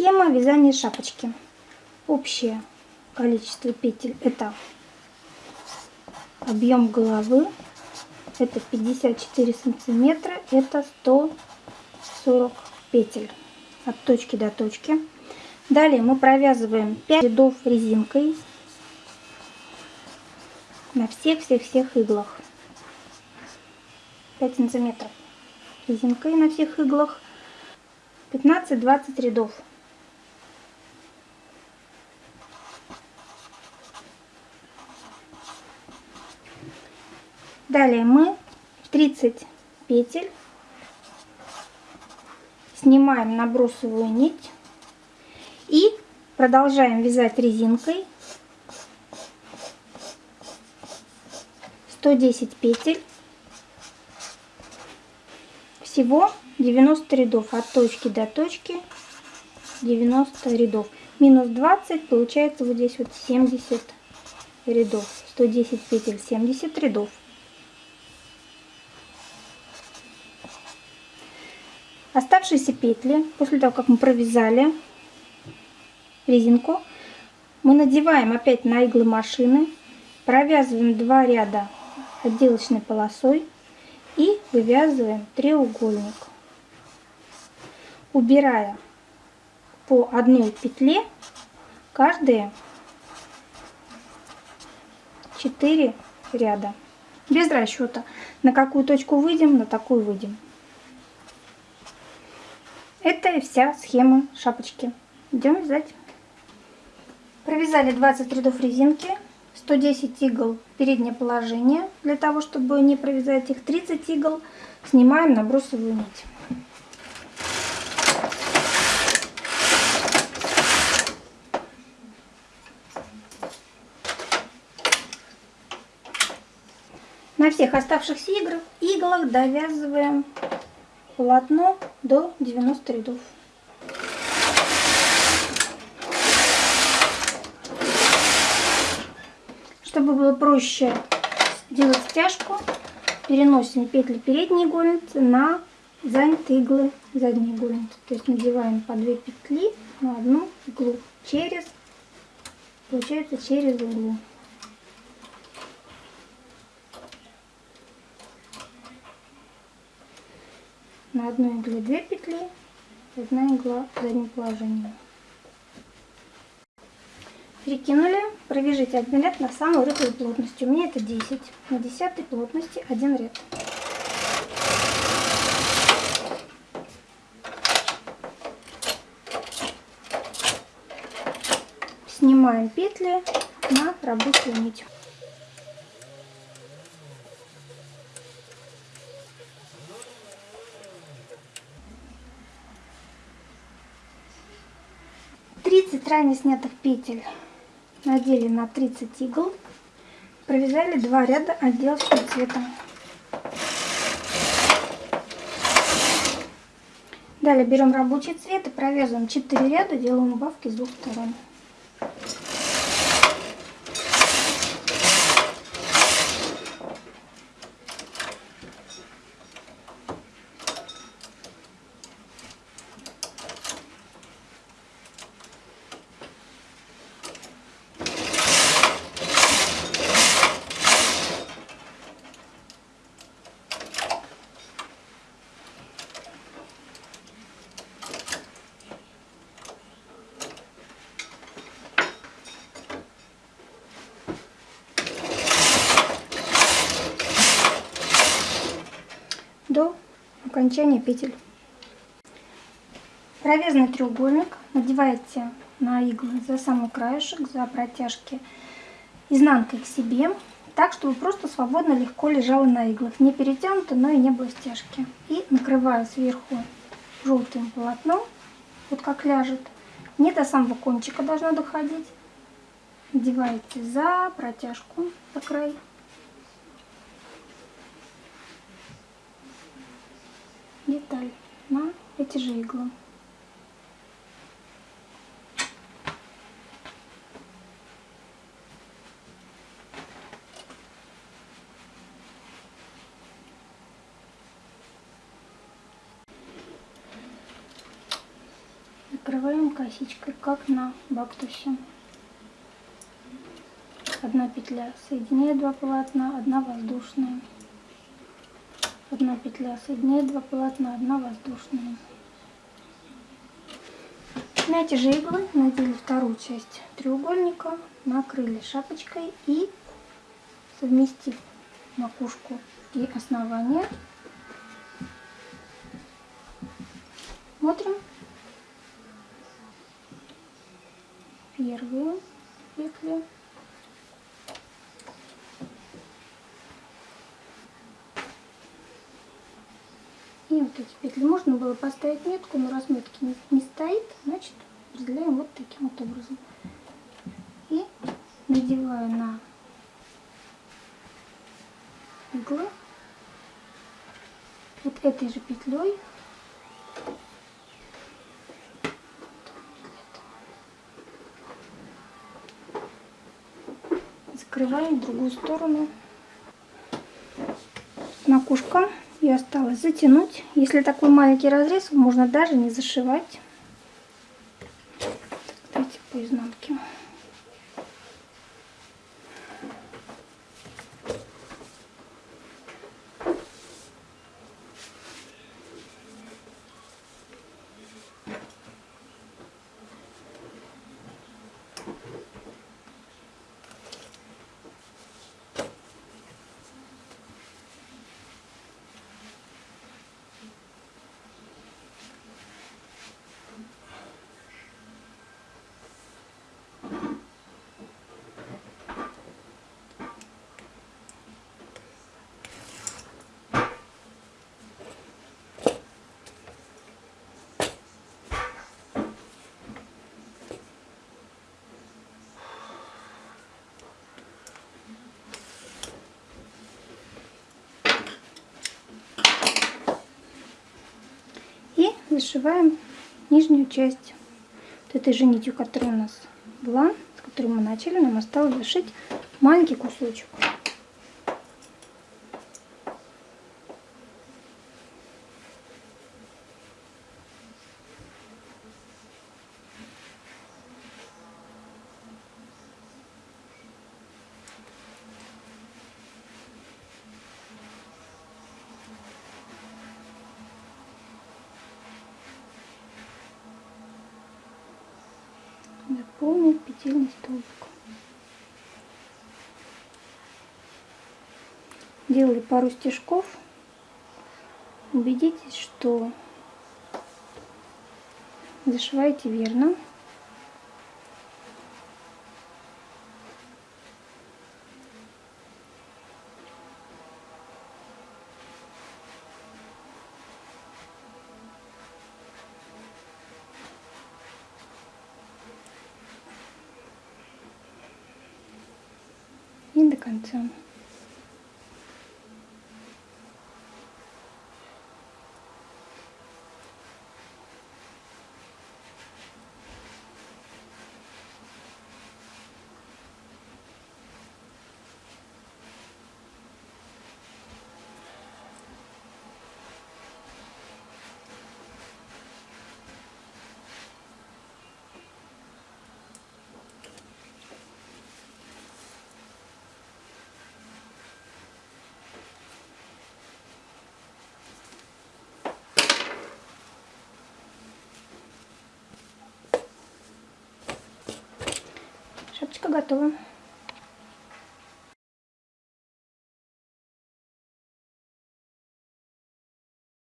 Схема вязания шапочки. Общее количество петель это объем головы, это 54 сантиметра, это 140 петель от точки до точки. Далее мы провязываем 5 рядов резинкой на всех-всех-всех иглах. 5 сантиметров резинкой на всех иглах. 15-20 рядов. Далее мы 30 петель снимаем набросовую нить и продолжаем вязать резинкой 110 петель. Всего 90 рядов от точки до точки 90 рядов. Минус 20 получается вот здесь вот 70 рядов. 110 петель 70 рядов оставшиеся петли после того как мы провязали резинку мы надеваем опять на иглы машины провязываем два ряда отделочной полосой и вывязываем треугольник. Убирая по одной петле каждые 4 ряда. Без расчета на какую точку выйдем на такую выйдем это и вся схема шапочки. Идем вязать. Провязали 20 рядов резинки 110 игл переднее положение для того чтобы не провязать их 30 игл снимаем набросовую нить. На всех оставшихся иглах, иглах довязываем полотно до 90 рядов. Чтобы было проще делать стяжку, переносим петли передней игольницы на занятые иглы задней игольницы. То есть надеваем по 2 петли на одну иглу через, получается через иглу. На одной игле 2 петли, одна игла в заднем положении. Перекинули, провяжите один ряд на самую рыхлую плотность. У меня это 10. На 10 плотности один ряд. Снимаем петли на рабочую нить. 30 ранее снятых петель надели на 30 игл. Провязали два ряда отделочным цветом. Далее берем рабочий цвет и провязываем 4 ряда, делаем убавки с двух сторон. до окончания петель. Провязанный треугольник надеваете на иглы за самый краешек, за протяжки изнанкой к себе, так, чтобы просто свободно легко лежало на иглах. Не перетянуто, но и не было стяжки. И накрываю сверху желтым полотном, вот как ляжет. Не до самого кончика должно доходить. Надеваете за протяжку, за край. Деталь на эти же иглы. закрываем косичкой, как на бактусе. Одна петля соединяет два полотна, одна воздушная. Одна петля соединяет два полотна, одна воздушная. На эти же иглы надели вторую часть треугольника, накрыли шапочкой и совместив макушку и основание, смотрим первую петлю и вот эти петли можно было поставить метку но разметки не, не стоит значит разделяем вот таким вот образом. И надеваю на иглы вот этой же петлей. Закрываем другую сторону. Макушка и осталось затянуть. Если такой маленький разрез, можно даже не зашивать. Давайте по изнанке. Зашиваем нижнюю часть вот этой же нитью, которая у нас была, с которой мы начали, нам осталось зашить маленький кусочек. Заполнить петельный столбик. Делали пару стежков. Убедитесь, что зашиваете верно. И до готова.